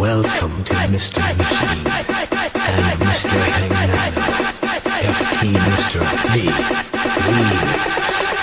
Welcome to Mr. Machine and Mr. Hangman. FT Mr. D. Remix.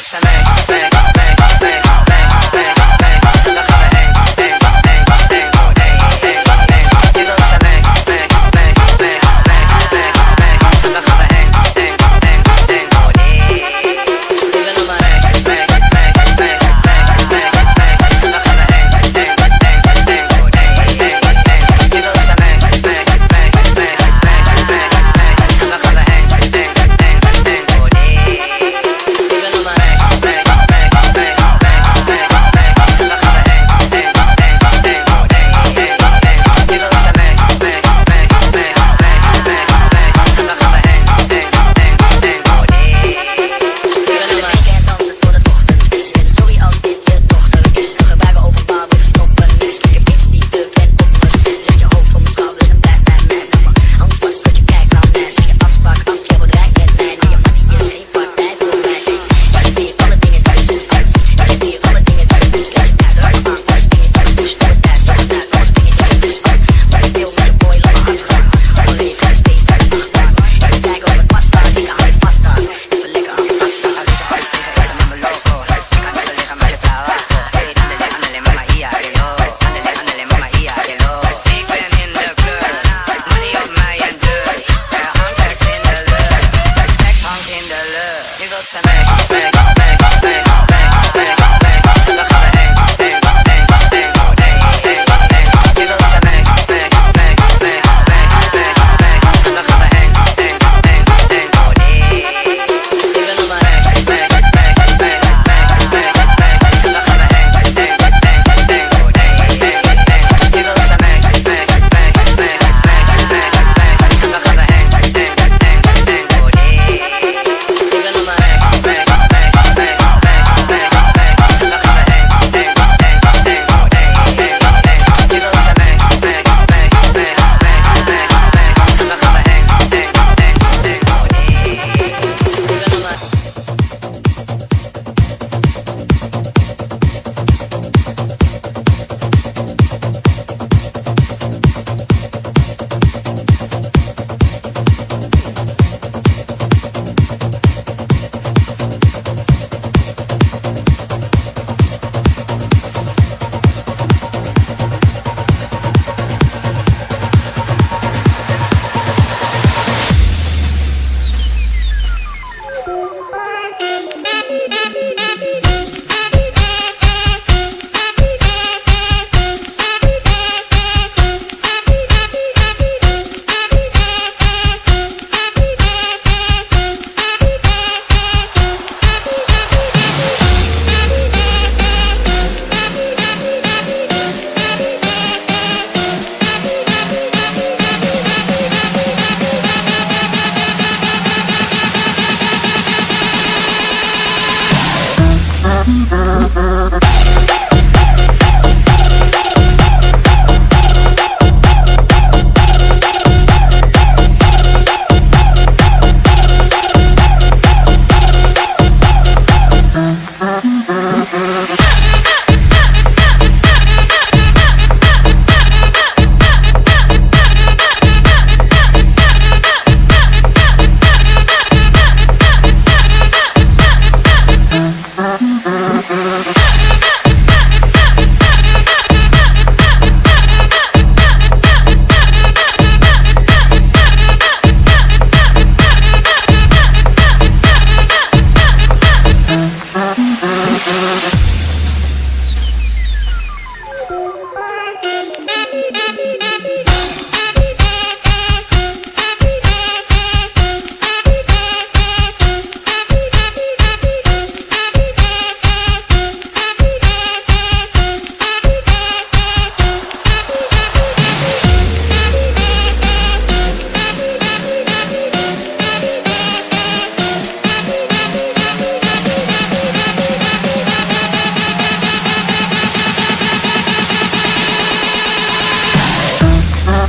Soleil.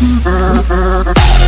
Mm-hmm.